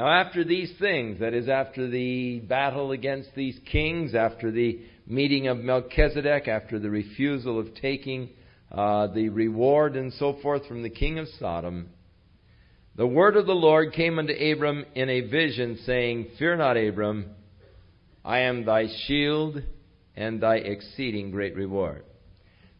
Now, after these things, that is, after the battle against these kings, after the meeting of Melchizedek, after the refusal of taking uh, the reward and so forth from the king of Sodom, the word of the Lord came unto Abram in a vision, saying, Fear not, Abram, I am thy shield and thy exceeding great reward.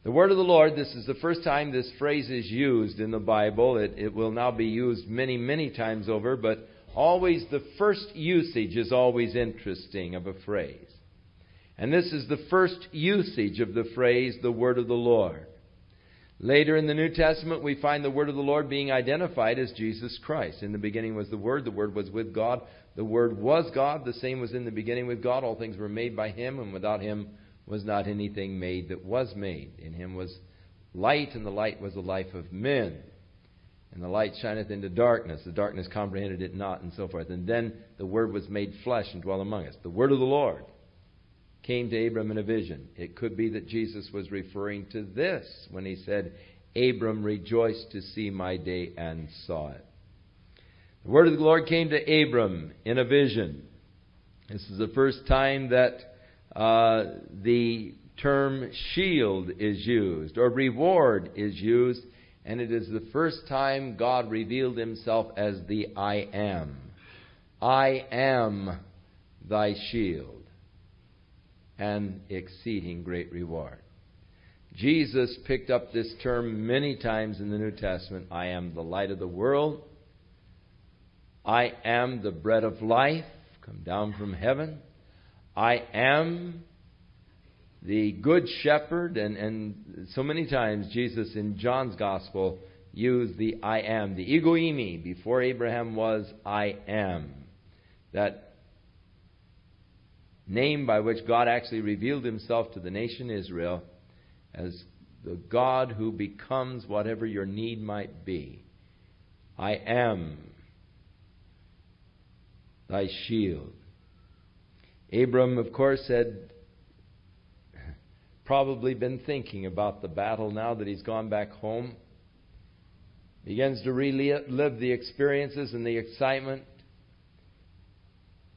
The word of the Lord, this is the first time this phrase is used in the Bible. It, it will now be used many, many times over, but always the first usage is always interesting of a phrase. And this is the first usage of the phrase, the word of the Lord. Later in the New Testament, we find the word of the Lord being identified as Jesus Christ. In the beginning was the Word, the Word was with God, the Word was God, the same was in the beginning with God. All things were made by Him, and without Him was not anything made that was made. In Him was light, and the light was the life of men. And the light shineth into darkness. The darkness comprehended it not, and so forth. And then the Word was made flesh and dwelt among us. The Word of the Lord came to Abram in a vision. It could be that Jesus was referring to this when he said, Abram rejoiced to see my day and saw it. The word of the Lord came to Abram in a vision. This is the first time that uh, the term shield is used or reward is used, and it is the first time God revealed himself as the I am. I am thy shield and exceeding great reward. Jesus picked up this term many times in the New Testament. I am the light of the world. I am the bread of life, come down from heaven. I am the good shepherd. And, and so many times Jesus in John's gospel used the I am, the ego eimi. Before Abraham was, I am. That name by which God actually revealed himself to the nation Israel as the God who becomes whatever your need might be. I am thy shield. Abram, of course, had probably been thinking about the battle now that he's gone back home. Begins to relive the experiences and the excitement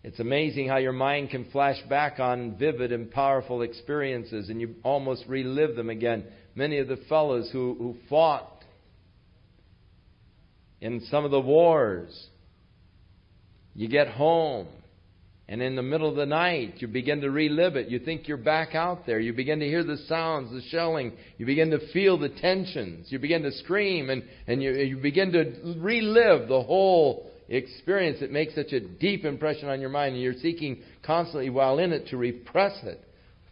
it's amazing how your mind can flash back on vivid and powerful experiences and you almost relive them again. Many of the fellows who, who fought in some of the wars, you get home and in the middle of the night, you begin to relive it. You think you're back out there. You begin to hear the sounds, the shelling. You begin to feel the tensions. You begin to scream and, and you, you begin to relive the whole experience that makes such a deep impression on your mind, and you're seeking constantly while in it to repress it,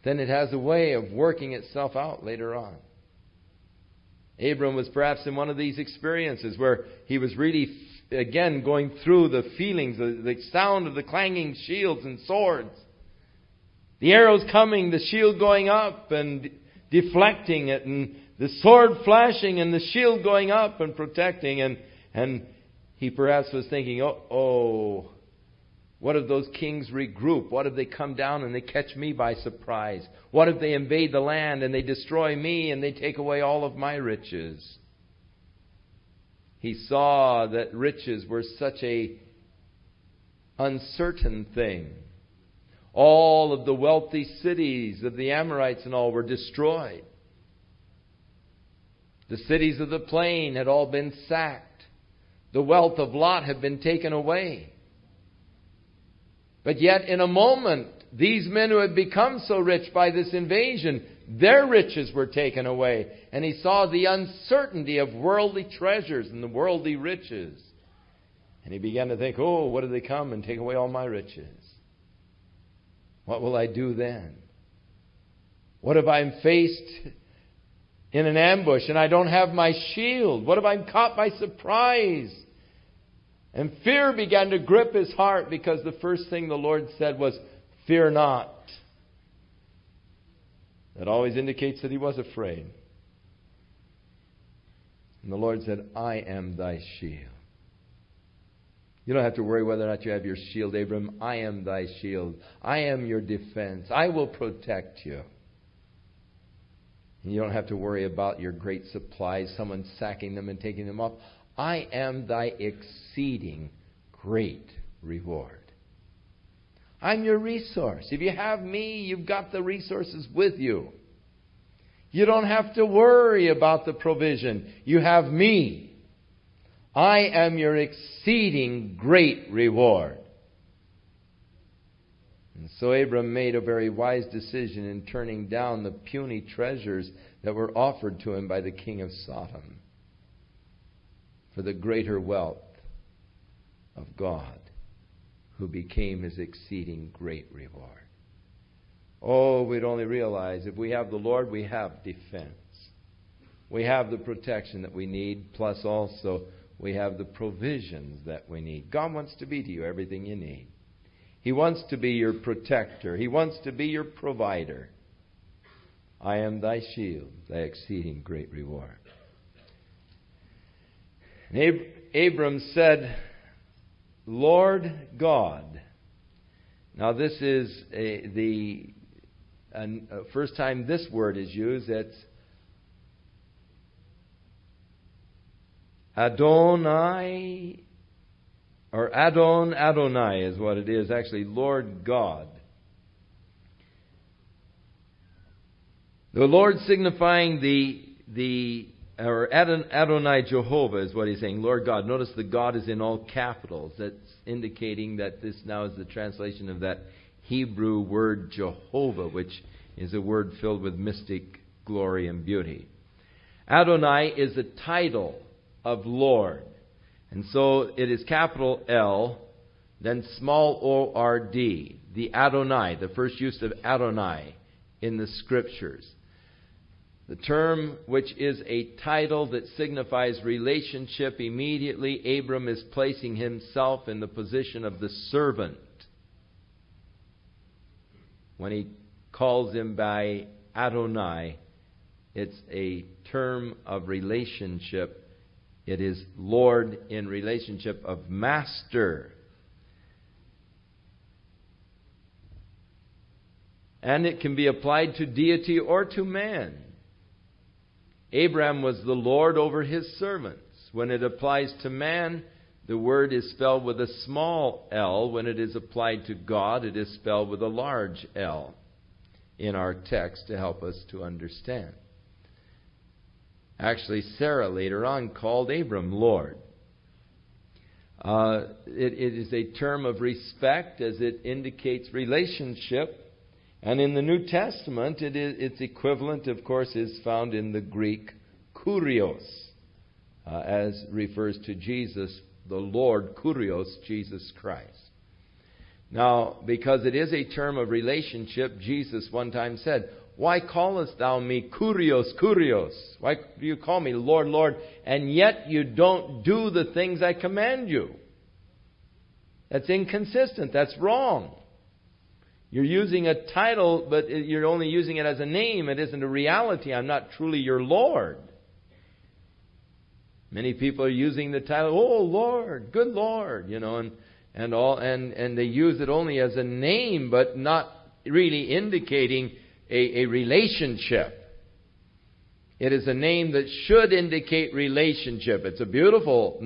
then it has a way of working itself out later on. Abram was perhaps in one of these experiences where he was really, again, going through the feelings, the, the sound of the clanging shields and swords. The arrows coming, the shield going up and deflecting it, and the sword flashing and the shield going up and protecting, and, and he perhaps was thinking, oh, oh, what if those kings regroup? What if they come down and they catch me by surprise? What if they invade the land and they destroy me and they take away all of my riches? He saw that riches were such a uncertain thing. All of the wealthy cities of the Amorites and all were destroyed. The cities of the plain had all been sacked. The wealth of Lot had been taken away. But yet, in a moment, these men who had become so rich by this invasion, their riches were taken away. And he saw the uncertainty of worldly treasures and the worldly riches. And he began to think, oh, what if they come and take away all my riches? What will I do then? What if I'm faced in an ambush and I don't have my shield? What if I'm caught by surprise? And fear began to grip his heart because the first thing the Lord said was, Fear not. That always indicates that he was afraid. And the Lord said, I am thy shield. You don't have to worry whether or not you have your shield, Abram. I am thy shield. I am your defense. I will protect you. You don't have to worry about your great supplies, someone sacking them and taking them off. I am thy exceeding great reward. I'm your resource. If you have me, you've got the resources with you. You don't have to worry about the provision. You have me. I am your exceeding great reward. And so Abram made a very wise decision in turning down the puny treasures that were offered to him by the king of Sodom for the greater wealth of God, who became his exceeding great reward. Oh, we'd only realize if we have the Lord, we have defense. We have the protection that we need, plus also we have the provisions that we need. God wants to be to you everything you need. He wants to be your protector. He wants to be your provider. I am thy shield, thy exceeding great reward. And Ab- Abram said, Lord God. Now, this is a, the a, a first time this word is used. It's Adonai, or Adon Adonai is what it is, actually, Lord God. The Lord signifying the, the or Adonai Jehovah is what he's saying, Lord God. Notice the God is in all capitals. That's indicating that this now is the translation of that Hebrew word Jehovah, which is a word filled with mystic glory and beauty. Adonai is a title of Lord. And so it is capital L, then small O R D, the Adonai, the first use of Adonai in the scriptures. The term, which is a title that signifies relationship, immediately Abram is placing himself in the position of the servant. When he calls him by Adonai, it's a term of relationship it is Lord in relationship of master. And it can be applied to deity or to man. Abraham was the Lord over his servants. When it applies to man, the word is spelled with a small l. When it is applied to God, it is spelled with a large L in our text to help us to understand. Actually, Sarah later on called Abram Lord. Uh, it, it is a term of respect as it indicates relationship. And in the New Testament, it is, its equivalent, of course, is found in the Greek kurios, uh, as refers to Jesus, the Lord, kurios, Jesus Christ. Now, because it is a term of relationship, Jesus one time said, why callest thou me Kurios, Kurios? Why do you call me Lord, Lord, and yet you don't do the things I command you? That's inconsistent. That's wrong. You're using a title, but you're only using it as a name. It isn't a reality. I'm not truly your Lord. Many people are using the title, "Oh Lord, good Lord," you know, and and all, and and they use it only as a name, but not really indicating a, a relationship. It is a name that should indicate relationship. It's a beautiful,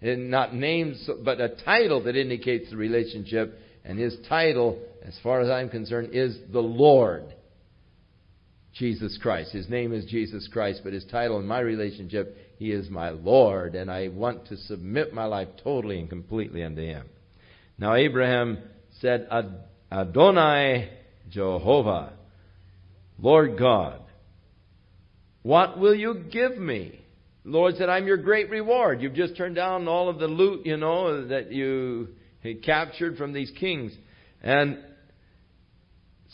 not name, but a title that indicates the relationship. And his title, as far as I'm concerned, is the Lord. Jesus Christ. His name is Jesus Christ, but his title in my relationship, he is my Lord, and I want to submit my life totally and completely unto him. Now Abraham said, Adonai Jehovah. Lord God, what will you give me? The Lord said, I'm your great reward. You've just turned down all of the loot, you know, that you captured from these kings. And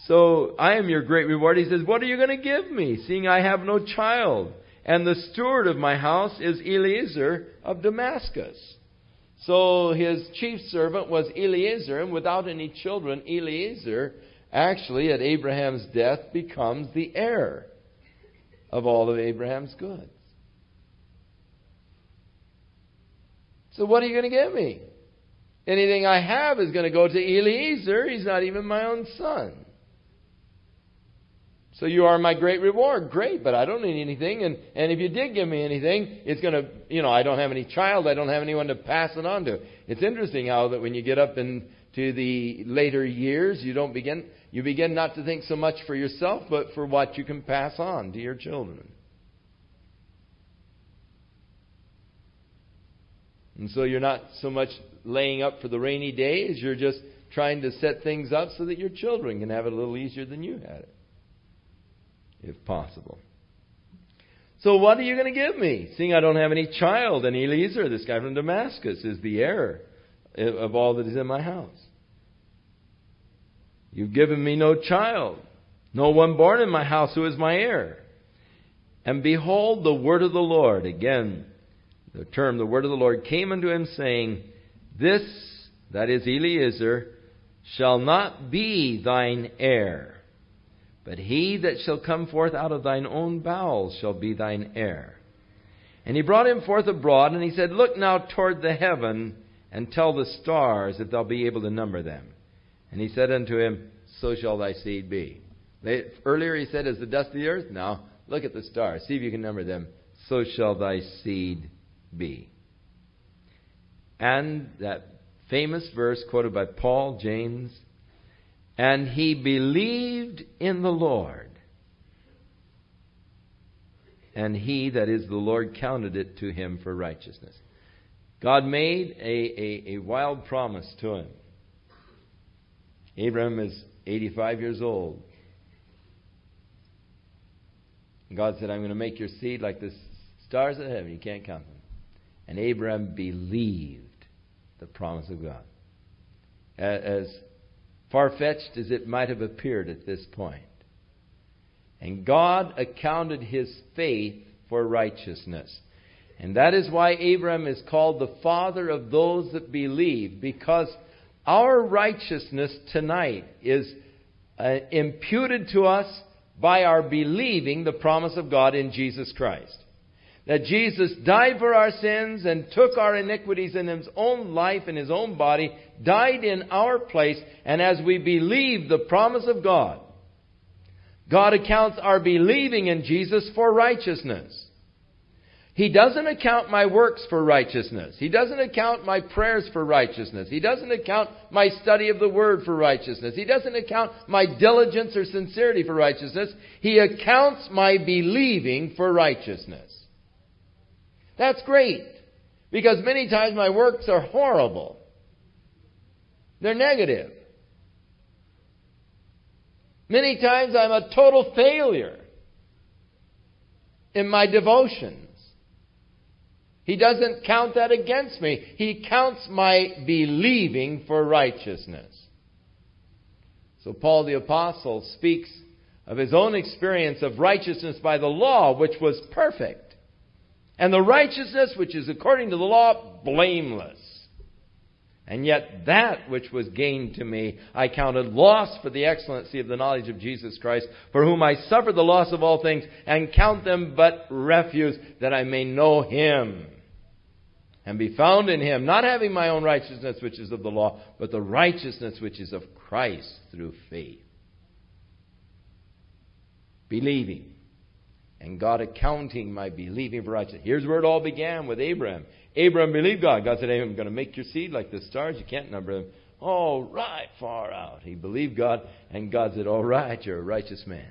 so I am your great reward. He says, What are you going to give me, seeing I have no child? And the steward of my house is Eliezer of Damascus. So his chief servant was Eliezer, and without any children, Eliezer actually, at Abraham's death, becomes the heir of all of Abraham's goods. So, what are you going to give me? Anything I have is going to go to Eliezer. He's not even my own son. So you are my great reward. Great, but I don't need anything. And, and if you did give me anything, it's going to, you know, I don't have any child. I don't have anyone to pass it on to. It's interesting how that when you get up into the later years, you don't begin, you begin not to think so much for yourself, but for what you can pass on to your children. And so you're not so much laying up for the rainy days, you're just trying to set things up so that your children can have it a little easier than you had it if possible. So what are you going to give me? Seeing I don't have any child, and Eliezer, this guy from Damascus, is the heir of all that is in my house. You've given me no child, no one born in my house who is my heir. And behold, the word of the Lord, again, the term, the word of the Lord, came unto him, saying, This, that is Eliezer, shall not be thine heir but he that shall come forth out of thine own bowels shall be thine heir. And he brought him forth abroad, and he said, Look now toward the heaven, and tell the stars if thou be able to number them. And he said unto him, So shall thy seed be. Earlier he said, As the dust of the earth. Now look at the stars, see if you can number them. So shall thy seed be. And that famous verse quoted by Paul, James, and he believed in the Lord. And he, that is the Lord, counted it to him for righteousness. God made a, a, a wild promise to him. Abraham is 85 years old. And God said, I'm going to make your seed like the stars of heaven. You can't count them. And Abraham believed the promise of God. As far fetched as it might have appeared at this point. And God accounted his faith for righteousness. And that is why Abraham is called the father of those that believe, because our righteousness tonight is uh, imputed to us by our believing the promise of God in Jesus Christ that Jesus died for our sins and took our iniquities in his own life in his own body, died in our place, and as we believe the promise of God, God accounts our believing in Jesus for righteousness. He doesn't account my works for righteousness. He doesn't account my prayers for righteousness. He doesn't account my study of the Word for righteousness. He doesn't account my diligence or sincerity for righteousness. He accounts my believing for righteousness. That's great. Because many times my works are horrible. They're negative. Many times I'm a total failure in my devotions. He doesn't count that against me. He counts my believing for righteousness. So Paul the Apostle speaks of his own experience of righteousness by the law, which was perfect. And the righteousness which is according to the law, blameless. And yet that which was gained to me, I counted loss for the excellency of the knowledge of Jesus Christ, for whom I suffer the loss of all things, and count them but refuse, that I may know him, and be found in him, not having my own righteousness which is of the law, but the righteousness which is of Christ through faith. Believing and God accounting my believing for righteousness. Here's where it all began with Abraham. Abraham believed God. God said, hey, I'm going to make your seed like the stars. You can't number them. All right, far out. He believed God, and God said, All right, you're a righteous man.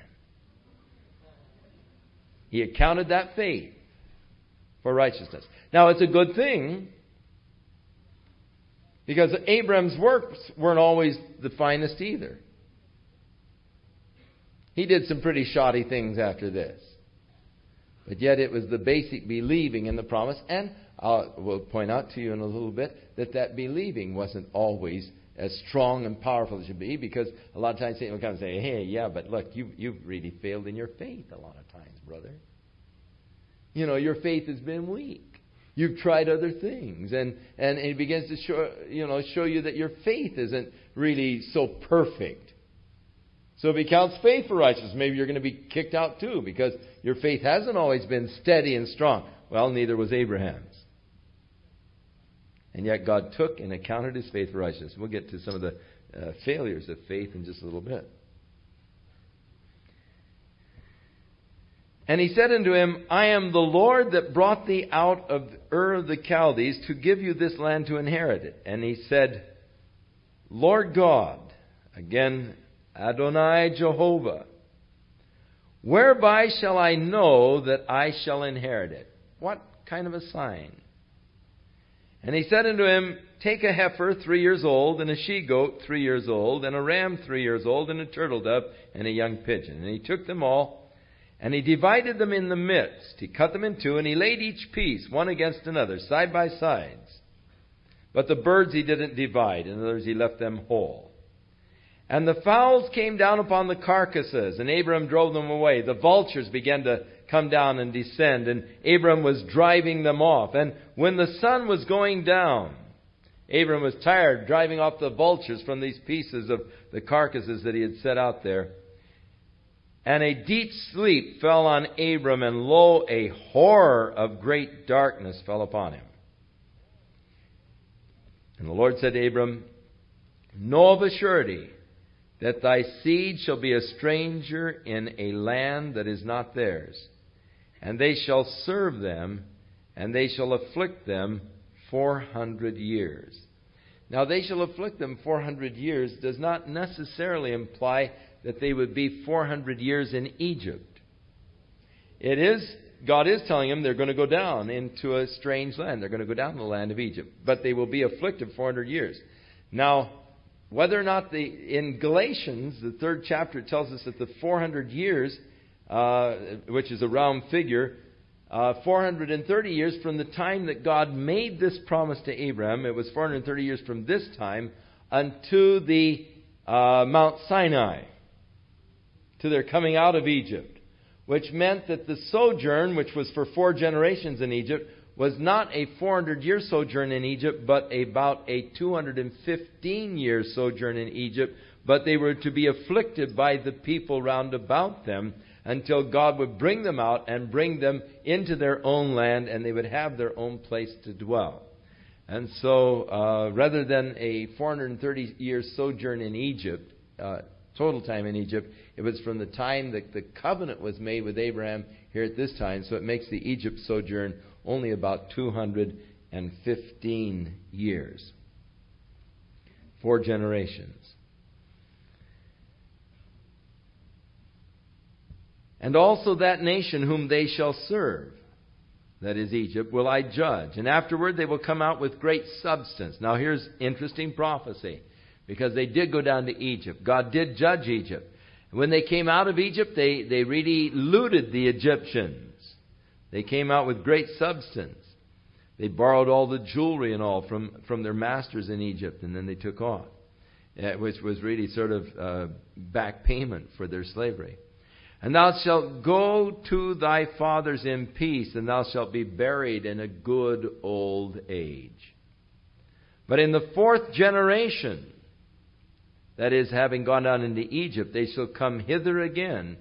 He accounted that faith for righteousness. Now, it's a good thing because Abraham's works weren't always the finest either. He did some pretty shoddy things after this. But yet it was the basic believing in the promise. And I will point out to you in a little bit that that believing wasn't always as strong and powerful as it should be because a lot of times Satan will come and say, hey, yeah, but look, you, you've really failed in your faith a lot of times, brother. You know, your faith has been weak. You've tried other things. And, and it begins to show, you know, show you that your faith isn't really so perfect. So if he counts faith for righteousness, maybe you're going to be kicked out too because your faith hasn't always been steady and strong. Well, neither was Abraham's. And yet God took and accounted his faith for righteousness. We'll get to some of the uh, failures of faith in just a little bit. And he said unto him, I am the Lord that brought thee out of Ur of the Chaldees to give you this land to inherit it. And he said, Lord God, again, Adonai Jehovah, whereby shall I know that I shall inherit it? What kind of a sign? And he said unto him, Take a heifer three years old, and a she goat three years old, and a ram three years old, and a turtle dove, and a young pigeon. And he took them all and he divided them in the midst. He cut them in two, and he laid each piece one against another, side by sides. But the birds he didn't divide. In other words, he left them whole. And the fowls came down upon the carcasses, and Abram drove them away. The vultures began to come down and descend, and Abram was driving them off. And when the sun was going down, Abram was tired driving off the vultures from these pieces of the carcasses that he had set out there. And a deep sleep fell on Abram, and lo, a horror of great darkness fell upon him. And the Lord said to Abram, Know of a surety that thy seed shall be a stranger in a land that is not theirs, and they shall serve them, and they shall afflict them four hundred years. Now, they shall afflict them four hundred years does not necessarily imply that they would be 400 years in Egypt. It is, God is telling them they're going to go down into a strange land. They're going to go down to the land of Egypt. But they will be afflicted 400 years. Now, whether or not the, in Galatians, the third chapter, tells us that the 400 years, uh, which is a round figure, uh, 430 years from the time that God made this promise to Abraham, it was 430 years from this time unto the uh, Mount Sinai to their coming out of Egypt, which meant that the sojourn, which was for four generations in Egypt, was not a 400 year sojourn in Egypt, but about a 215 year sojourn in Egypt. But they were to be afflicted by the people round about them until God would bring them out and bring them into their own land and they would have their own place to dwell. And so, uh, rather than a 430 year sojourn in Egypt, uh, total time in Egypt, it was from the time that the covenant was made with Abraham here at this time, so it makes the Egypt sojourn only about 215 years. Four generations. And also that nation whom they shall serve, that is Egypt, will I judge. And afterward they will come out with great substance. Now here's interesting prophecy. Because they did go down to Egypt. God did judge Egypt. When they came out of Egypt, they, they really looted the Egyptians. They came out with great substance. They borrowed all the jewelry and all from, from their masters in Egypt, and then they took off, which was really sort of uh, back payment for their slavery. And thou shalt go to thy fathers in peace, and thou shalt be buried in a good old age. But in the fourth generation, that is, having gone down into Egypt, they shall come hither again,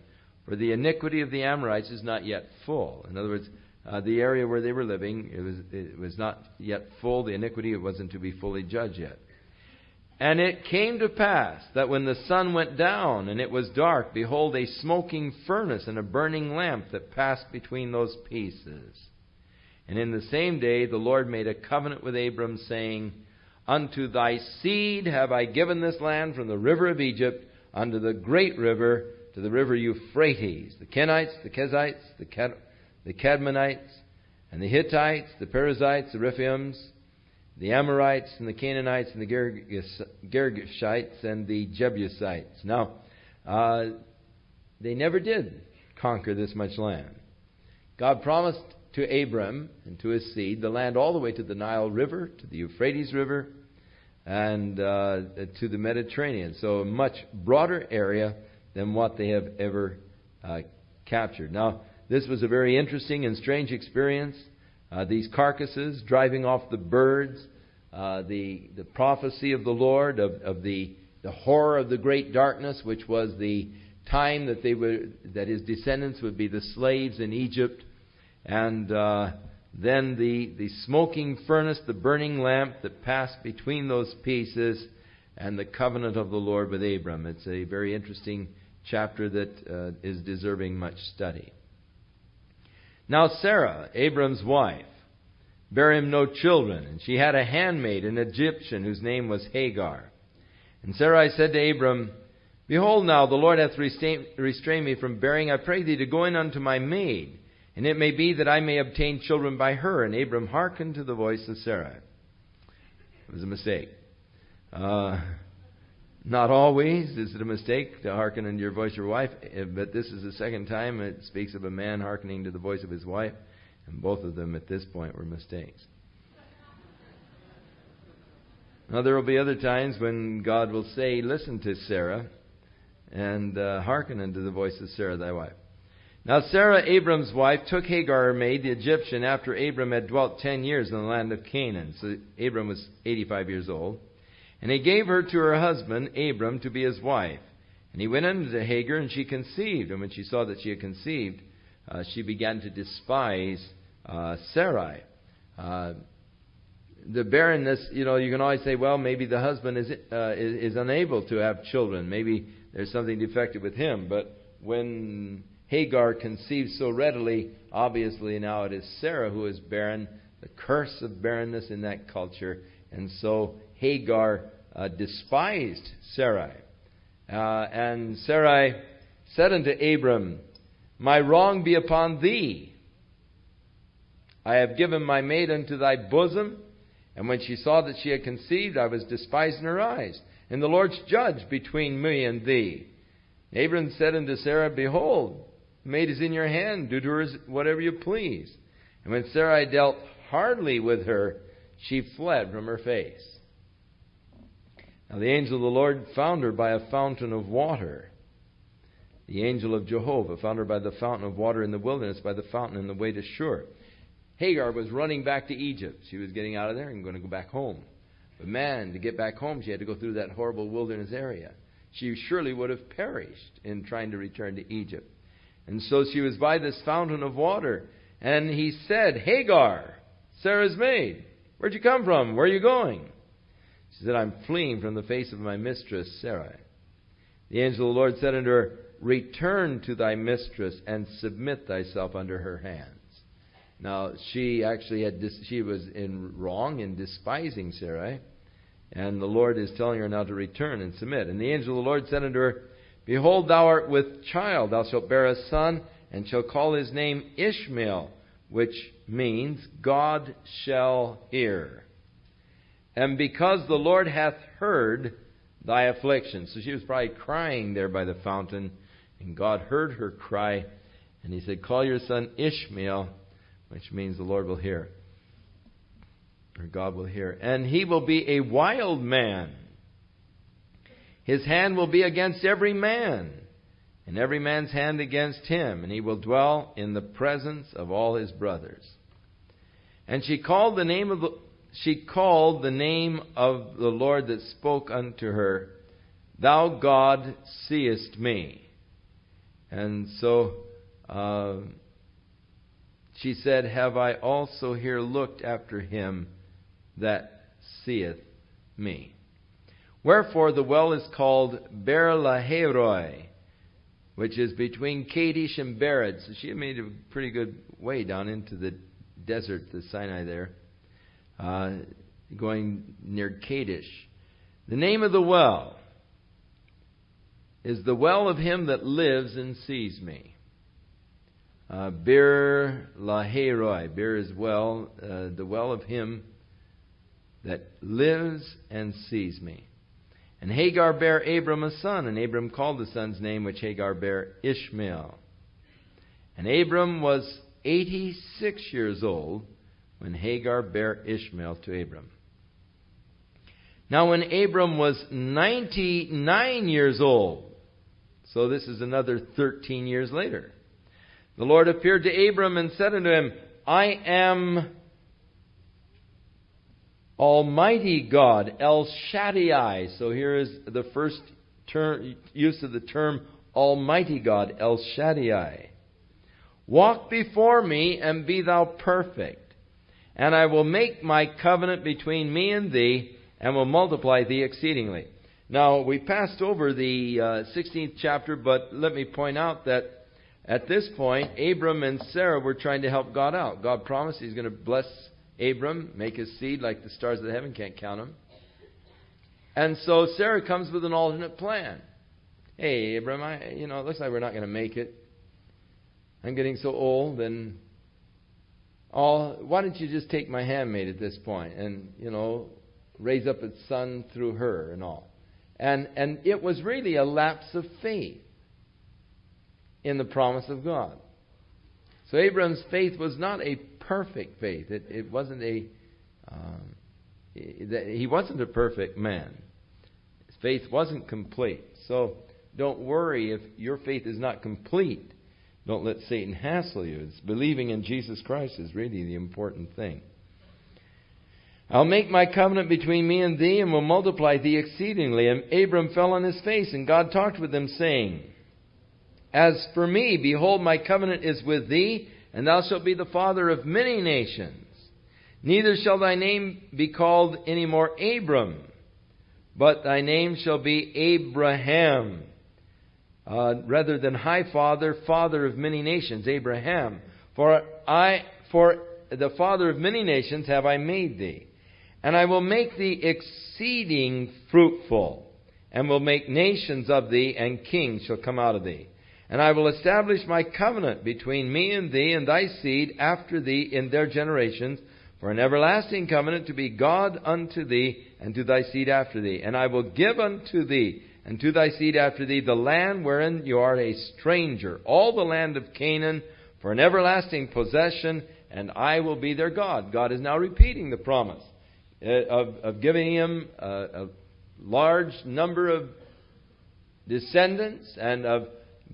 for the iniquity of the Amorites is not yet full. In other words, uh, the area where they were living, it was, it was not yet full. The iniquity it wasn't to be fully judged yet. And it came to pass that when the sun went down and it was dark, behold, a smoking furnace and a burning lamp that passed between those pieces. And in the same day the Lord made a covenant with Abram, saying, Unto thy seed have I given this land from the river of Egypt unto the great river, to the river Euphrates. The Kenites, the Kezites, the, Cad- the Cadmonites, and the Hittites, the Perizzites, the Rephaims, the Amorites, and the Canaanites, and the Girgashites, and the Jebusites. Now, uh, they never did conquer this much land. God promised to Abram and to his seed the land all the way to the Nile River, to the Euphrates River, and uh, to the Mediterranean. So a much broader area than what they have ever uh, captured. Now, this was a very interesting and strange experience. Uh, these carcasses driving off the birds, uh, the the prophecy of the Lord of, of the the horror of the great darkness, which was the time that they would that his descendants would be the slaves in Egypt and uh, then the, the smoking furnace, the burning lamp that passed between those pieces, and the covenant of the Lord with Abram. It's a very interesting chapter that uh, is deserving much study. Now Sarah, Abram's wife, bare him no children, and she had a handmaid, an Egyptian, whose name was Hagar. And Sarai said to Abram, Behold now, the Lord hath restrained me from bearing. I pray thee to go in unto my maid, and it may be that I may obtain children by her. And Abram hearkened to the voice of Sarai. It was a mistake. Uh, not always is it a mistake to hearken unto your voice your wife, eh, but this is the second time it speaks of a man hearkening to the voice of his wife, and both of them at this point were mistakes. Now, there will be other times when God will say, Listen to Sarah, and uh, hearken unto the voice of Sarah thy wife. Now Sarah, Abram's wife, took Hagar, her maid, the Egyptian, after Abram had dwelt ten years in the land of Canaan. So Abram was 85 years old. And he gave her to her husband, Abram, to be his wife. And he went unto Hagar, and she conceived. And when she saw that she had conceived, uh, she began to despise uh, Sarai. Uh, the barrenness, you know, you can always say, well, maybe the husband is, uh, is, is unable to have children. Maybe there's something defective with him. But when Hagar conceives so readily, obviously now it is Sarah who is barren, the curse of barrenness in that culture. And so Hagar uh, despised Sarai. Uh, and Sarai said unto Abram, My wrong be upon thee. I have given my maid unto thy bosom. And when she saw that she had conceived, I was despised in her eyes and the Lord's judge between me and thee. Abram said unto Sarah, Behold, the maid is in your hand, do to her whatever you please. And when Sarai dealt hardly with her, she fled from her face. Now the angel of the Lord found her by a fountain of water. The angel of Jehovah found her by the fountain of water in the wilderness, by the fountain in the way to Shur. Hagar was running back to Egypt. She was getting out of there and going to go back home. But man, to get back home, she had to go through that horrible wilderness area. She surely would have perished in trying to return to Egypt. And so she was by this fountain of water. And he said, Hagar, Sarah's maid, where'd you come from? Where are you going? She said, I'm fleeing from the face of my mistress, Sarai. The angel of the Lord said unto her, Return to thy mistress and submit thyself under her hands. Now she actually had she was in wrong in despising Sarai, and the Lord is telling her now to return and submit. And the angel of the Lord said unto her, Behold, thou art with child, thou shalt bear a son, and shall call his name Ishmael, which means God shall hear. And because the Lord hath heard thy affliction. So she was probably crying there by the fountain, and God heard her cry, and he said, Call your son Ishmael which means the Lord will hear, or God will hear. And he will be a wild man. His hand will be against every man, and every man's hand against him, and he will dwell in the presence of all his brothers. And she called the name of the, she called the name of the Lord that spoke unto her, Thou God seest me. And so uh, she said, Have I also here looked after him that seeth me? Wherefore the well is called Beer Lahairoi, which is between Kadesh and Bered. So she made a pretty good way down into the desert, the Sinai there, uh, going near Kadesh. The name of the well is the well of him that lives and sees me. Uh, Beer Lahairoi. Beer is well, uh, the well of him that lives and sees me. And Hagar bare Abram a son, and Abram called the son's name which Hagar bare Ishmael. And Abram was 86 years old when Hagar bare Ishmael to Abram. Now, when Abram was 99 years old, so this is another 13 years later, the Lord appeared to Abram and said unto him, I am Almighty God, El Shaddai. So here is the first term, use of the term Almighty God, El Shaddai. Walk before me and be thou perfect, and I will make my covenant between me and thee, and will multiply thee exceedingly. Now, we passed over the uh, 16th chapter, but let me point out that at this point, Abram and Sarah were trying to help God out. God promised He's going to bless Abram, make his seed like the stars of the heaven, can't count them. And so Sarah comes with an alternate plan. Hey, Abram, I, you know, it looks like we're not going to make it. I'm getting so old, and Why don't you just take my handmaid at this point, and you know, raise up its son through her and all. And and it was really a lapse of faith in the promise of God. So Abram's faith was not a perfect faith. It, it wasn't a um, he wasn't a perfect man. His faith wasn't complete. So don't worry if your faith is not complete. Don't let Satan hassle you. It's believing in Jesus Christ is really the important thing. I'll make my covenant between me and thee, and will multiply thee exceedingly. And Abram fell on his face, and God talked with him, saying, As for me, behold, my covenant is with thee, and thou shalt be the father of many nations. Neither shall thy name be called any more Abram, but thy name shall be Abraham, uh, rather than high father, father of many nations, Abraham. For I, for the father of many nations have I made thee. And I will make thee exceeding fruitful, and will make nations of thee, and kings shall come out of thee. And I will establish my covenant between me and thee and thy seed after thee in their generations, for an everlasting covenant to be God unto thee and to thy seed after thee. And I will give unto thee and to thy seed after thee the land wherein you are a stranger, all the land of Canaan, for an everlasting possession, and I will be their God. God is now repeating the promise. Uh, of, of giving him a, a large number of descendants and of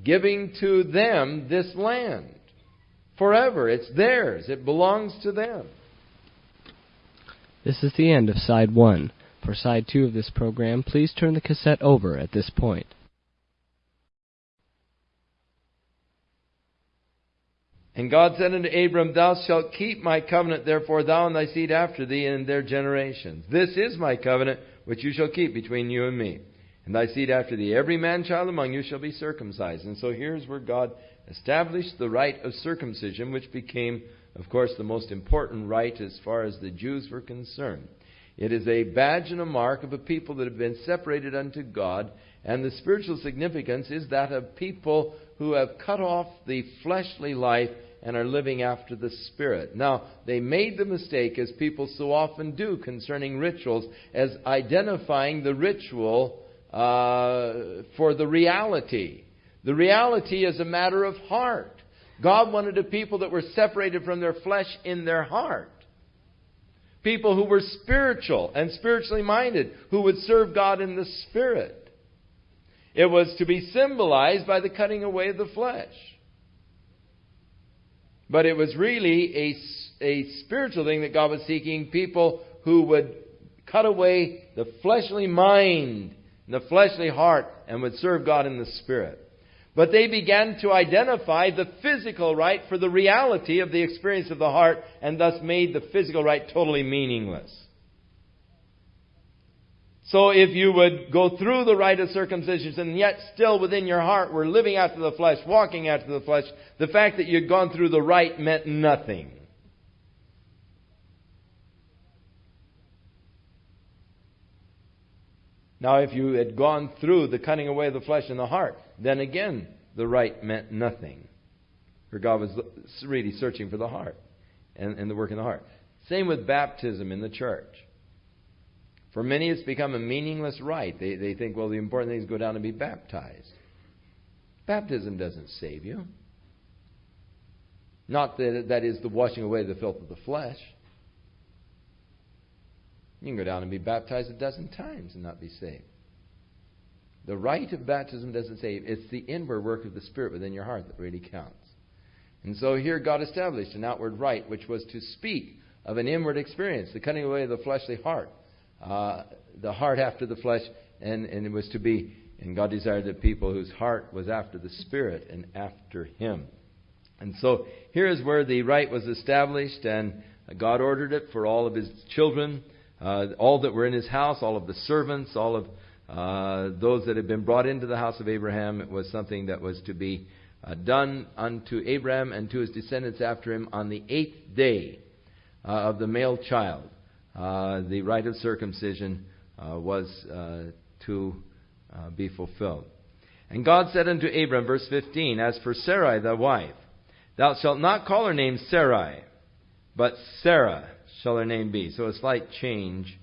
giving to them this land forever. It's theirs, it belongs to them. This is the end of side one. For side two of this program, please turn the cassette over at this point. And God said unto Abram, Thou shalt keep my covenant, therefore thou and thy seed after thee and their generations. This is my covenant which you shall keep between you and me, and thy seed after thee. Every man child among you shall be circumcised. And so here's where God established the rite of circumcision, which became, of course, the most important rite as far as the Jews were concerned. It is a badge and a mark of a people that have been separated unto God, and the spiritual significance is that of people who have cut off the fleshly life and are living after the Spirit. Now, they made the mistake, as people so often do concerning rituals, as identifying the ritual uh, for the reality. The reality is a matter of heart. God wanted a people that were separated from their flesh in their heart. People who were spiritual and spiritually minded, who would serve God in the Spirit. It was to be symbolized by the cutting away of the flesh. But it was really a, a spiritual thing that God was seeking people who would cut away the fleshly mind, and the fleshly heart, and would serve God in the Spirit. But they began to identify the physical rite for the reality of the experience of the heart, and thus made the physical rite totally meaningless. So if you would go through the rite of circumcision and yet still within your heart were living after the flesh, walking after the flesh, the fact that you'd gone through the rite meant nothing. Now, if you had gone through the cutting away of the flesh and the heart, then again, the rite meant nothing. For God was really searching for the heart and, and the work in the heart. Same with baptism in the church. For many, it's become a meaningless rite. They, they think, well, the important thing is go down and be baptized. Baptism doesn't save you. Not that that is the washing away the filth of the flesh. You can go down and be baptized a dozen times and not be saved. The rite of baptism doesn't save. It's the inward work of the Spirit within your heart that really counts. And so here God established an outward rite, which was to speak of an inward experience, the cutting away of the fleshly heart, uh, the heart after the flesh, and, and it was to be, and God desired that people whose heart was after the Spirit and after Him. And so here is where the rite was established, and God ordered it for all of His children, uh, all that were in His house, all of the servants, all of uh, those that had been brought into the house of Abraham. It was something that was to be uh, done unto Abraham and to his descendants after him on the eighth day uh, of the male child. Uh, the rite of circumcision uh, was to be fulfilled. And God said unto Abram, verse 15, As for Sarai thy wife, thou shalt not call her name Sarai, but Sarah shall her name be. So a slight change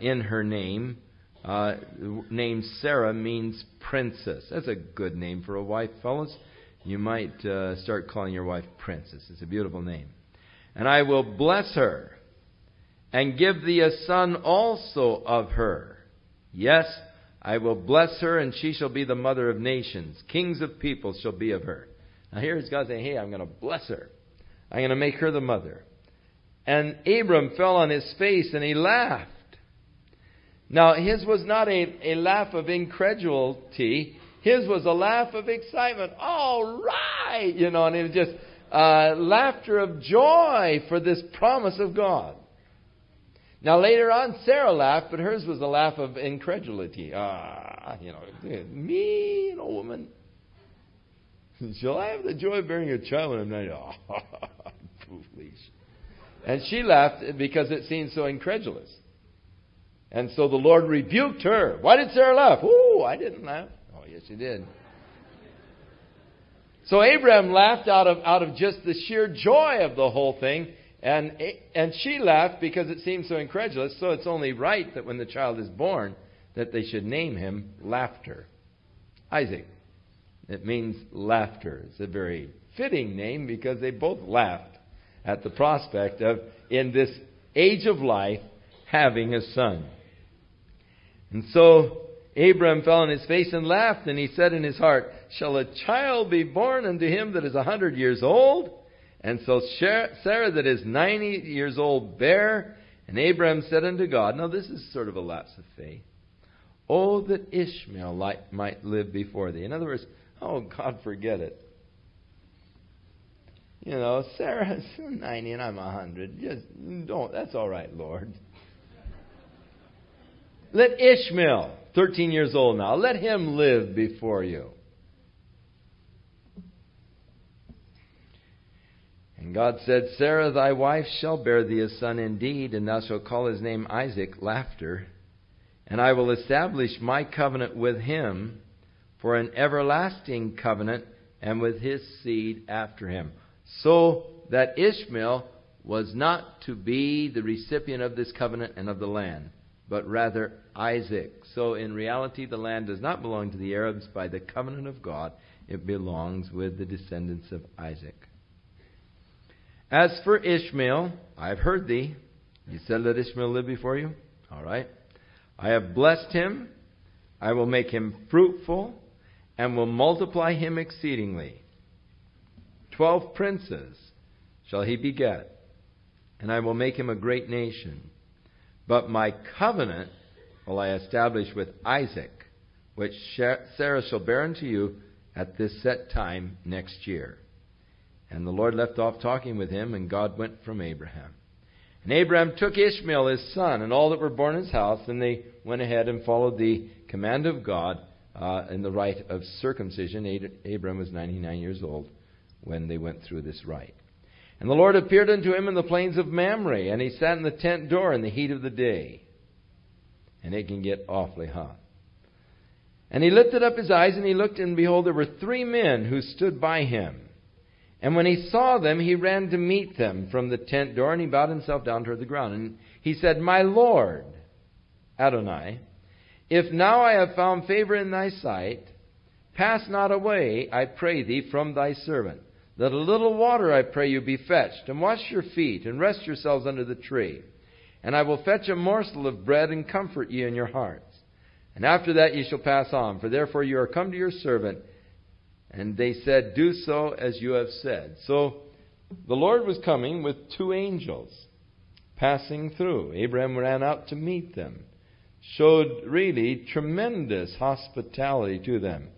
in her name. Uh, name Sarah means princess. That's a good name for a wife, fellas. You might uh, start calling your wife princess. It's a beautiful name. And I will bless her and give thee a son also of her. Yes, I will bless her, and she shall be the mother of nations. Kings of peoples shall be of her. Now here's God saying, Hey, I'm going to bless her. I'm going to make her the mother. And Abram fell on his face and he laughed. Now, his was not a, a laugh of incredulity. His was a laugh of excitement. All right! You know, and it was just uh, laughter of joy for this promise of God. Now, later on, Sarah laughed, but hers was a laugh of incredulity. Ah, you know, me, an old woman. Shall I have the joy of bearing a child when I'm not? Oh, foolish. And she laughed because it seemed so incredulous. And so the Lord rebuked her. Why did Sarah laugh? Oh, I didn't laugh. Oh, yes, you did. So Abraham laughed out of, out of just the sheer joy of the whole thing. And, and she laughed because it seemed so incredulous. So it's only right that when the child is born, that they should name him Laughter. Isaac. It means laughter. It's a very fitting name because they both laughed at the prospect of, in this age of life, having a son. And so Abram fell on his face and laughed, and he said in his heart, Shall a child be born unto him that is a hundred years old? And so Sarah that is ninety years old bare. And Abram said unto God, Now this is sort of a lapse of faith. Oh, that Ishmael might live before thee. In other words, oh, God, forget it. You know, Sarah's 90 and I'm a 100. Just don't. That's all right, Lord. Let Ishmael, 13 years old now, let him live before you. And God said, Sarah thy wife shall bear thee a son indeed, and thou shalt call his name Isaac, laughter. And I will establish my covenant with him for an everlasting covenant, and with his seed after him. So that Ishmael was not to be the recipient of this covenant and of the land but rather Isaac. So in reality, the land does not belong to the Arabs by the covenant of God, it belongs with the descendants of Isaac. As for Ishmael, I have heard thee. You said, Let Ishmael live before you? All right. I have blessed him. I will make him fruitful and will multiply him exceedingly. Twelve princes shall he beget, and I will make him a great nation. But my covenant will I establish with Isaac, which Sarah shall bear unto you at this set time next year. And the Lord left off talking with him, and God went from Abraham. And Abraham took Ishmael his son, and all that were born in his house, and they went ahead and followed the command of God uh, in the rite of circumcision. Abraham was 99 years old when they went through this rite. And the Lord appeared unto him in the plains of Mamre, and he sat in the tent door in the heat of the day. And it can get awfully hot. And he lifted up his eyes, and he looked, and behold, there were three men who stood by him. And when he saw them, he ran to meet them from the tent door, and he bowed himself down toward the ground. And he said, My Lord, Adonai, if now I have found favor in thy sight, pass not away, I pray thee, from thy servant that a little water, I pray you, be fetched, and wash your feet, and rest yourselves under the tree. And I will fetch a morsel of bread, and comfort ye in your hearts. And after that ye shall pass on, for therefore you are come to your servant. And they said, Do so as you have said. So the Lord was coming with two angels passing through. Abraham ran out to meet them, showed really tremendous hospitality to them.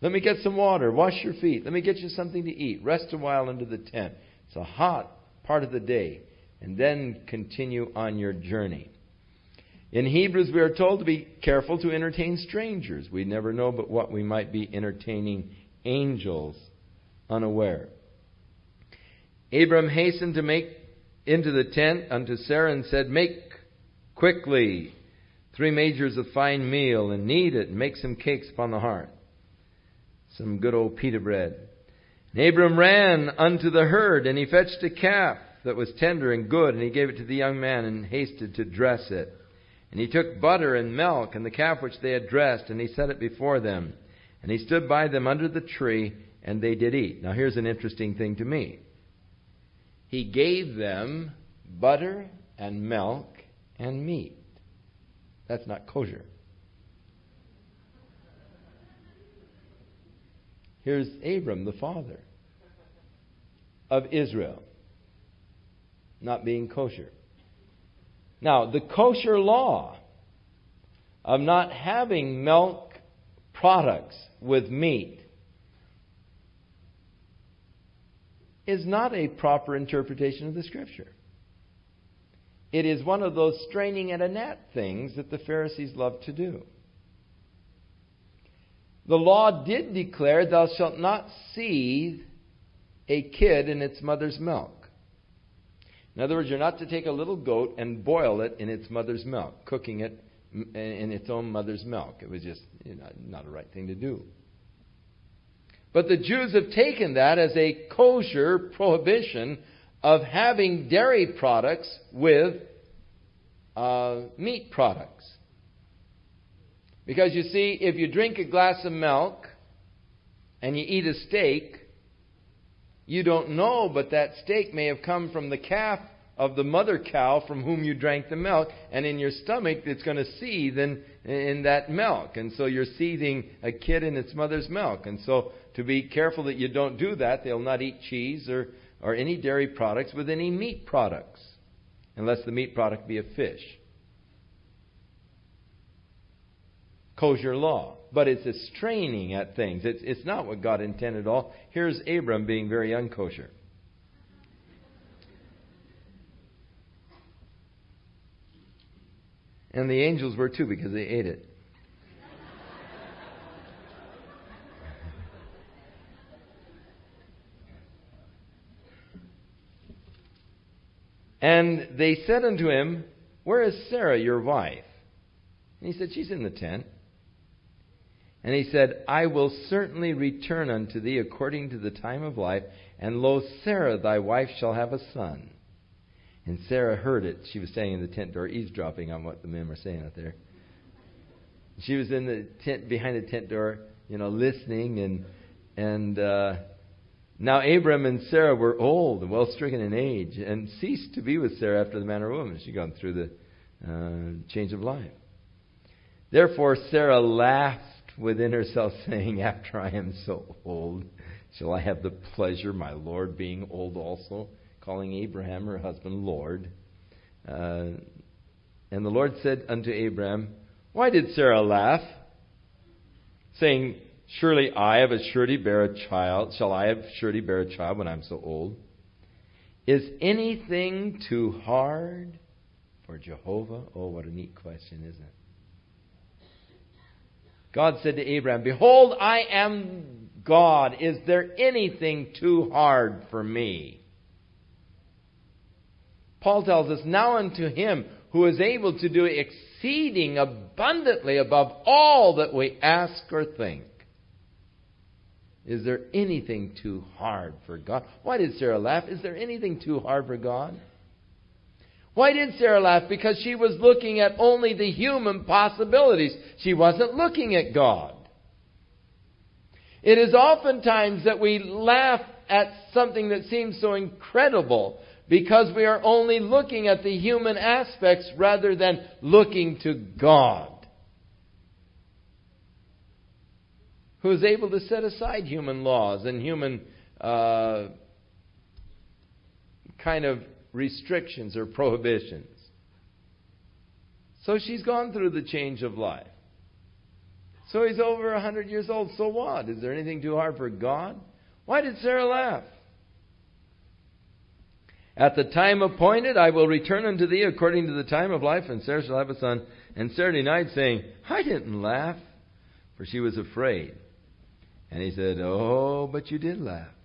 Let me get some water. Wash your feet. Let me get you something to eat. Rest a while under the tent. It's a hot part of the day. And then continue on your journey. In Hebrews, we are told to be careful to entertain strangers. We never know but what we might be entertaining angels unaware. Abram hastened to make into the tent unto Sarah and said, Make quickly three measures of fine meal and knead it and make some cakes upon the hearth. Some good old pita bread. And Abram ran unto the herd and he fetched a calf that was tender and good and he gave it to the young man and hasted to dress it. And he took butter and milk and the calf which they had dressed and he set it before them. And he stood by them under the tree and they did eat. Now here's an interesting thing to me. He gave them butter and milk and meat. That's not kosher. Here's Abram, the father of Israel, not being kosher. Now, the kosher law of not having milk products with meat is not a proper interpretation of the Scripture. It is one of those straining at a gnat things that the Pharisees love to do. The law did declare, Thou shalt not seethe a kid in its mother's milk. In other words, you're not to take a little goat and boil it in its mother's milk, cooking it in its own mother's milk. It was just you know, not a right thing to do. But the Jews have taken that as a kosher prohibition of having dairy products with uh, meat products. Because you see, if you drink a glass of milk and you eat a steak, you don't know, but that steak may have come from the calf of the mother cow from whom you drank the milk, and in your stomach it's going to seethe in, in that milk. And so you're seething a kid in its mother's milk. And so to be careful that you don't do that. They'll not eat cheese or, or any dairy products with any meat products, unless the meat product be a fish. Kosher law. But it's a straining at things. It's, it's not what God intended at all. Here's Abram being very unkosher. And the angels were too because they ate it. And they said unto him, Where is Sarah, your wife? And he said, She's in the tent. And he said, I will certainly return unto thee according to the time of life, and lo, Sarah thy wife shall have a son. And Sarah heard it. She was standing in the tent door, eavesdropping on what the men were saying out there. She was in the tent behind the tent door, you know, listening and and uh, now Abram and Sarah were old and well stricken in age, and ceased to be with Sarah after the manner of woman. She'd gone through the uh, change of life. Therefore Sarah laughed within herself, saying, After I am so old, shall I have the pleasure, my Lord, being old also? Calling Abraham, her husband, Lord. Uh, and the Lord said unto Abraham, Why did Sarah laugh? Saying, Surely I of a surety bear a child. Shall I of surety bear a child when I'm so old? Is anything too hard for Jehovah? Oh, what a neat question, isn't it? God said to Abraham, Behold, I am God. Is there anything too hard for me? Paul tells us, Now unto him who is able to do exceeding abundantly above all that we ask or think is there anything too hard for God? Why did Sarah laugh? Is there anything too hard for God? Why did Sarah laugh? Because she was looking at only the human possibilities. She wasn't looking at God. It is oftentimes that we laugh at something that seems so incredible because we are only looking at the human aspects rather than looking to God. who is able to set aside human laws and human uh, kind of restrictions or prohibitions. So she's gone through the change of life. So he's over a 100 years old. So what? Is there anything too hard for God? Why did Sarah laugh? At the time appointed, I will return unto thee according to the time of life, and Sarah shall have a son. And Sarah denied, saying, I didn't laugh, for she was afraid. And he said, Oh, but you did laugh.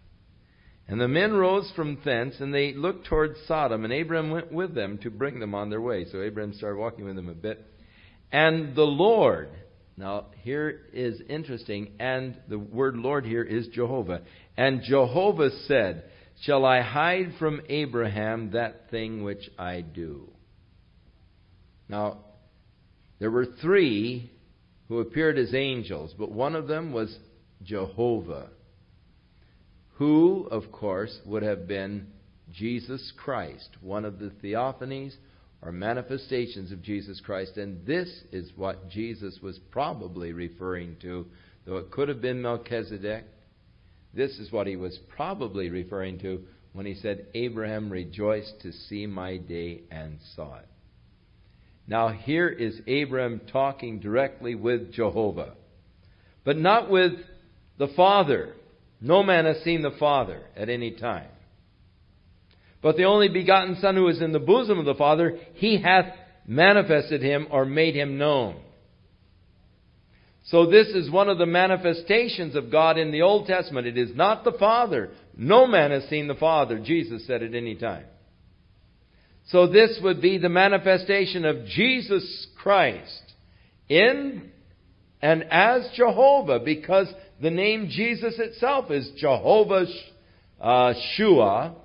And the men rose from thence, and they looked toward Sodom, and Abraham went with them to bring them on their way. So Abraham started walking with them a bit. And the Lord, now here is interesting, and the word Lord here is Jehovah. And Jehovah said, Shall I hide from Abraham that thing which I do? Now, there were three who appeared as angels, but one of them was Jehovah who, of course, would have been Jesus Christ, one of the theophanies or manifestations of Jesus Christ. And this is what Jesus was probably referring to, though it could have been Melchizedek. This is what he was probably referring to when he said, Abraham rejoiced to see my day and saw it. Now, here is Abraham talking directly with Jehovah, but not with the Father. No man has seen the Father at any time. But the only begotten Son who is in the bosom of the Father, he hath manifested him or made him known. So this is one of the manifestations of God in the Old Testament. It is not the Father. No man has seen the Father, Jesus said at any time. So this would be the manifestation of Jesus Christ in and as Jehovah because the name Jesus itself is Jehovah uh, Shua.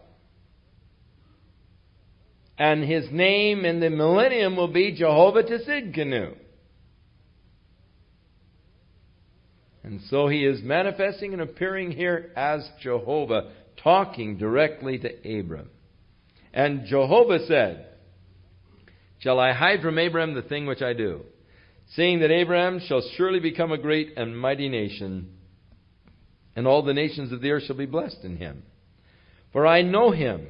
And his name in the millennium will be Jehovah Tsidkenu. And so he is manifesting and appearing here as Jehovah, talking directly to Abram. And Jehovah said, Shall I hide from Abram the thing which I do? Seeing that Abraham shall surely become a great and mighty nation, and all the nations of the earth shall be blessed in him. For I know him,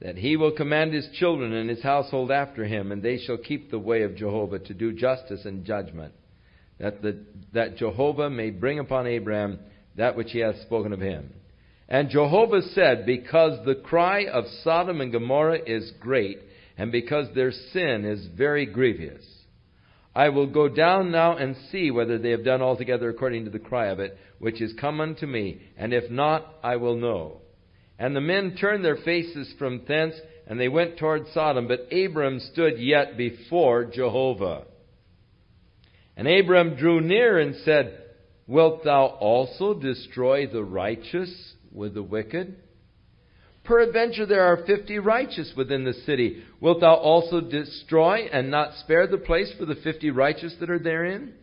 that he will command his children and his household after him, and they shall keep the way of Jehovah to do justice and judgment, that, the, that Jehovah may bring upon Abraham that which he hath spoken of him. And Jehovah said, Because the cry of Sodom and Gomorrah is great, and because their sin is very grievous, I will go down now and see whether they have done altogether according to the cry of it, which is come unto me, and if not, I will know. And the men turned their faces from thence, and they went toward Sodom, but Abram stood yet before Jehovah. And Abram drew near and said, Wilt thou also destroy the righteous with the wicked? Peradventure there are fifty righteous within the city. Wilt thou also destroy and not spare the place for the fifty righteous that are therein?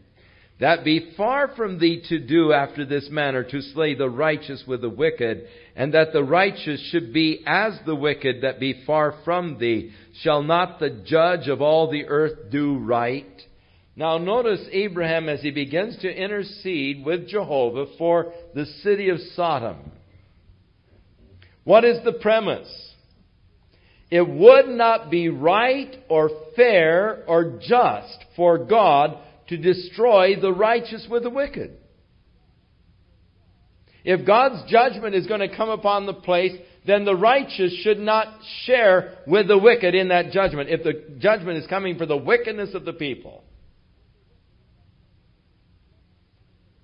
That be far from thee to do after this manner, to slay the righteous with the wicked, and that the righteous should be as the wicked that be far from thee. Shall not the judge of all the earth do right? Now notice Abraham as he begins to intercede with Jehovah for the city of Sodom. What is the premise? It would not be right or fair or just for God to destroy the righteous with the wicked. If God's judgment is going to come upon the place, then the righteous should not share with the wicked in that judgment. If the judgment is coming for the wickedness of the people,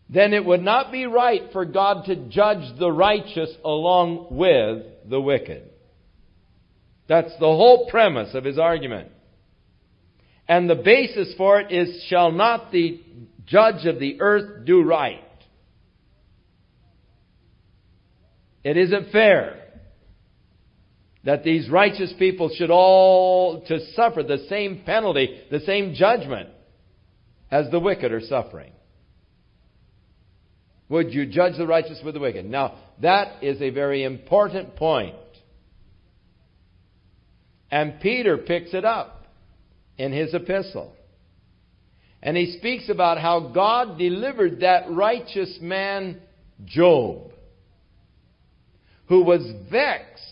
then it would not be right for God to judge the righteous along with the wicked. That's the whole premise of his argument. And the basis for it is shall not the judge of the earth do right? It isn't fair that these righteous people should all to suffer the same penalty, the same judgment as the wicked are suffering. Would you judge the righteous with the wicked? Now, that is a very important point. And Peter picks it up in his epistle. And he speaks about how God delivered that righteous man, Job, who was vexed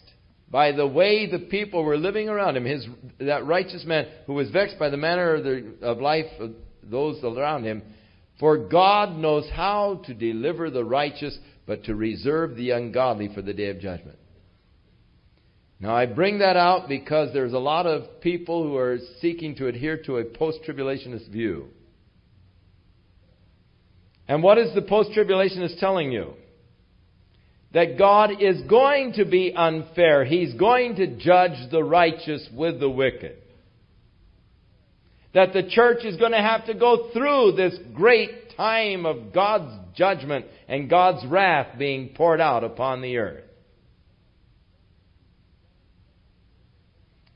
by the way the people were living around him. His, that righteous man who was vexed by the manner of, the, of life of those around him for God knows how to deliver the righteous, but to reserve the ungodly for the day of judgment. Now, I bring that out because there's a lot of people who are seeking to adhere to a post tribulationist view. And what is the post tribulationist telling you? that God is going to be unfair. He's going to judge the righteous with the wicked. That the church is going to have to go through this great time of God's judgment and God's wrath being poured out upon the earth.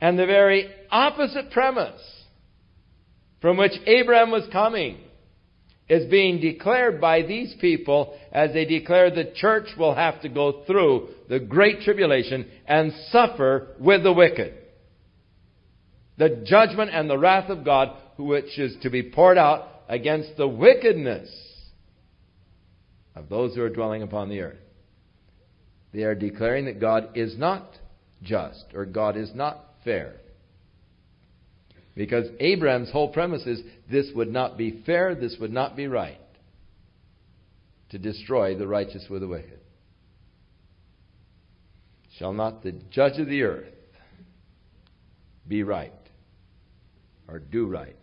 And the very opposite premise from which Abraham was coming is being declared by these people as they declare the church will have to go through the great tribulation and suffer with the wicked. The judgment and the wrath of God, which is to be poured out against the wickedness of those who are dwelling upon the earth. They are declaring that God is not just or God is not fair. Because Abraham's whole premise is this would not be fair, this would not be right to destroy the righteous with the wicked. Shall not the judge of the earth be right or do right?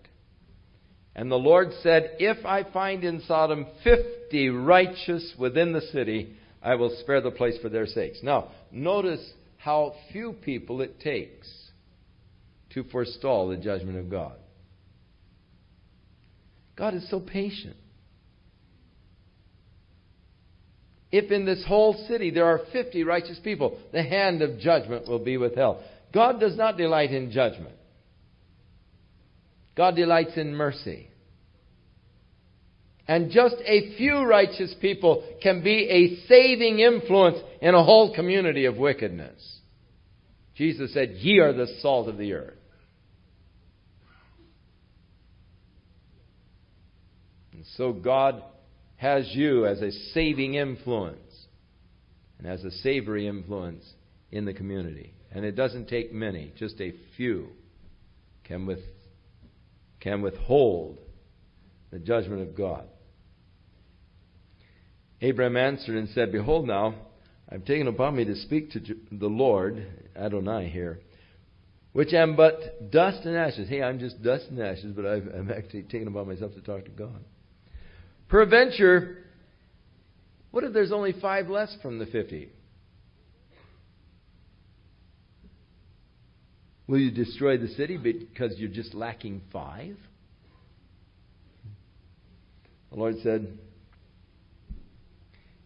And the Lord said, If I find in Sodom fifty righteous within the city, I will spare the place for their sakes. Now, notice how few people it takes to forestall the judgment of God. God is so patient. If in this whole city there are 50 righteous people, the hand of judgment will be withheld. God does not delight in judgment. God delights in mercy. And just a few righteous people can be a saving influence in a whole community of wickedness. Jesus said, Ye are the salt of the earth. And so God has you as a saving influence and as a savory influence in the community. And it doesn't take many, just a few can, with, can withhold the judgment of God. Abraham answered and said, Behold, now, I've taken upon me to speak to the Lord, Adonai here, which am but dust and ashes. Hey, I'm just dust and ashes, but I've, I'm actually taken upon myself to talk to God. Peradventure, what if there's only five less from the 50? Will you destroy the city because you're just lacking five? The Lord said,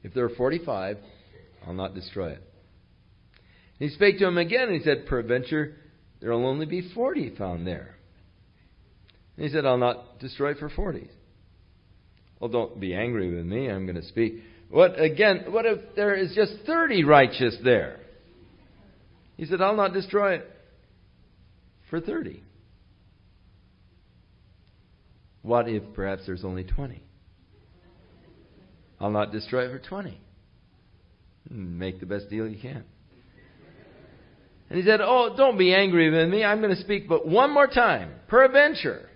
If there are 45, I'll not destroy it. he spake to him again, and he said, Peradventure, there will only be 40 found there. And he said, I'll not destroy for 40. Well, don't be angry with me. I'm going to speak. What again? What if there is just 30 righteous there? He said, I'll not destroy it for 30. What if perhaps there's only 20? I'll not destroy it for 20. Make the best deal you can. And he said, Oh, don't be angry with me. I'm going to speak but one more time. Peradventure,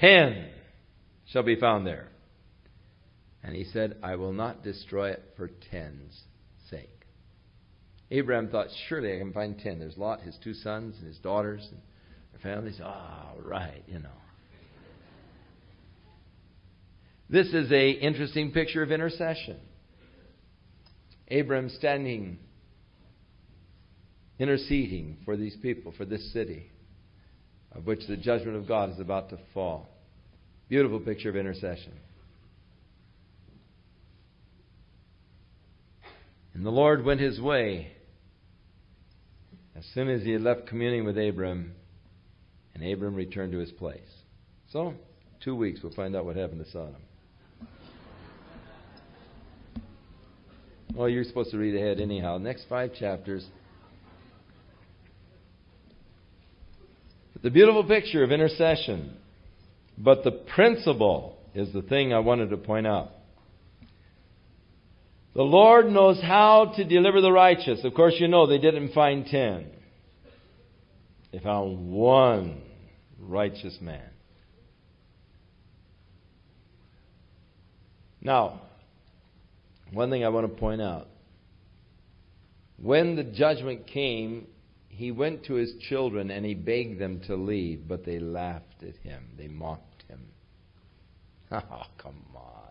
10 shall be found there. And he said, I will not destroy it for ten's. Abraham thought, surely I can find ten. There's Lot, his two sons, and his daughters, and their families. All right, you know. This is a interesting picture of intercession. Abraham standing, interceding for these people, for this city, of which the judgment of God is about to fall. Beautiful picture of intercession. And the Lord went his way as soon as he had left communing with Abram, and Abram returned to his place. So, two weeks, we'll find out what happened to Sodom. Well, you're supposed to read ahead anyhow. Next five chapters. The beautiful picture of intercession. But the principle is the thing I wanted to point out. The Lord knows how to deliver the righteous. Of course, you know they didn't find ten. They found one righteous man. Now, one thing I want to point out. When the judgment came, he went to his children and he begged them to leave, but they laughed at him. They mocked him. Oh, come on,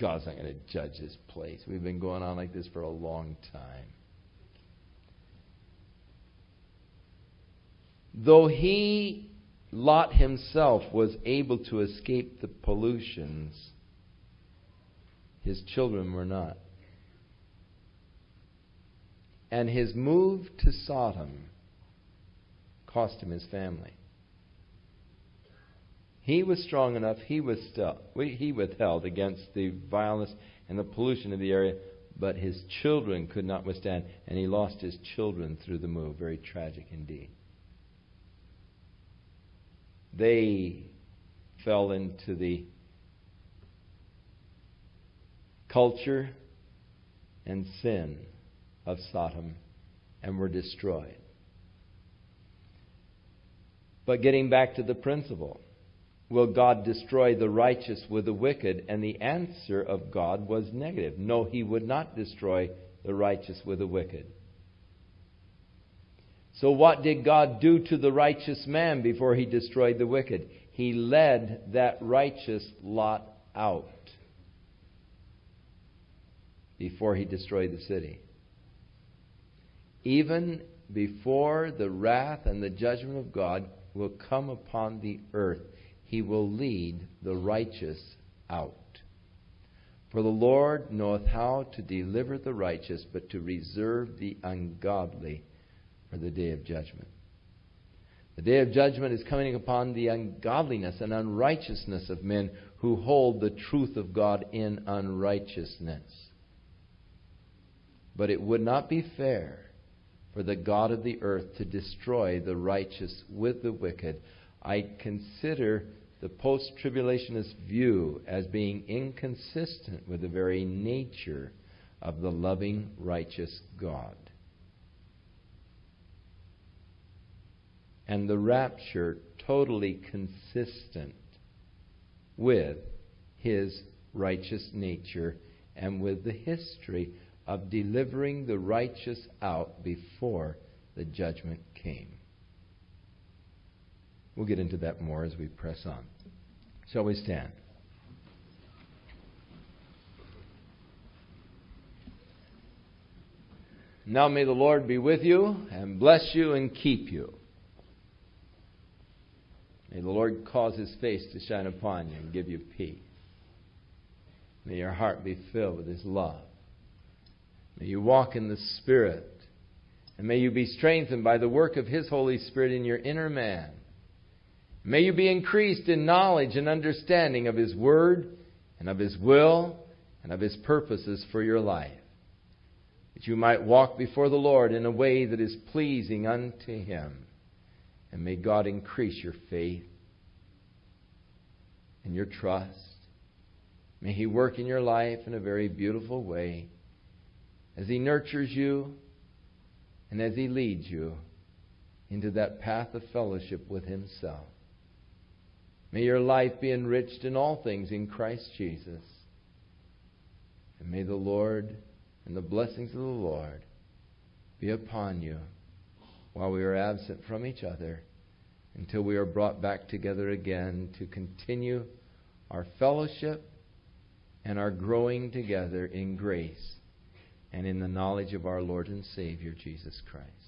God's not going to judge this place. We've been going on like this for a long time. Though he, Lot himself, was able to escape the pollutions, his children were not. And his move to Sodom cost him his family. He was strong enough, he, was still, he withheld against the violence and the pollution of the area, but his children could not withstand, and he lost his children through the move. Very tragic indeed. They fell into the culture and sin of Sodom and were destroyed. But getting back to the principle, will God destroy the righteous with the wicked? And the answer of God was negative. No, he would not destroy the righteous with the wicked. So, what did God do to the righteous man before he destroyed the wicked? He led that righteous Lot out before he destroyed the city. Even before the wrath and the judgment of God will come upon the earth, he will lead the righteous out. For the Lord knoweth how to deliver the righteous, but to reserve the ungodly for the day of judgment. The day of judgment is coming upon the ungodliness and unrighteousness of men who hold the truth of God in unrighteousness. But it would not be fair for the God of the earth to destroy the righteous with the wicked. I consider the post tribulationist view as being inconsistent with the very nature of the loving, righteous God. And the rapture totally consistent with his righteous nature and with the history of delivering the righteous out before the judgment came. We'll get into that more as we press on. Shall we stand? Now may the Lord be with you and bless you and keep you. May the Lord cause his face to shine upon you and give you peace. May your heart be filled with his love. May you walk in the Spirit. And may you be strengthened by the work of His Holy Spirit in your inner man. May you be increased in knowledge and understanding of His Word and of His will and of His purposes for your life. That you might walk before the Lord in a way that is pleasing unto Him. And may God increase your faith and your trust. May He work in your life in a very beautiful way as He nurtures you and as He leads you into that path of fellowship with Himself. May your life be enriched in all things in Christ Jesus. And may the Lord and the blessings of the Lord be upon you while we are absent from each other until we are brought back together again to continue our fellowship and our growing together in grace and in the knowledge of our Lord and Savior, Jesus Christ.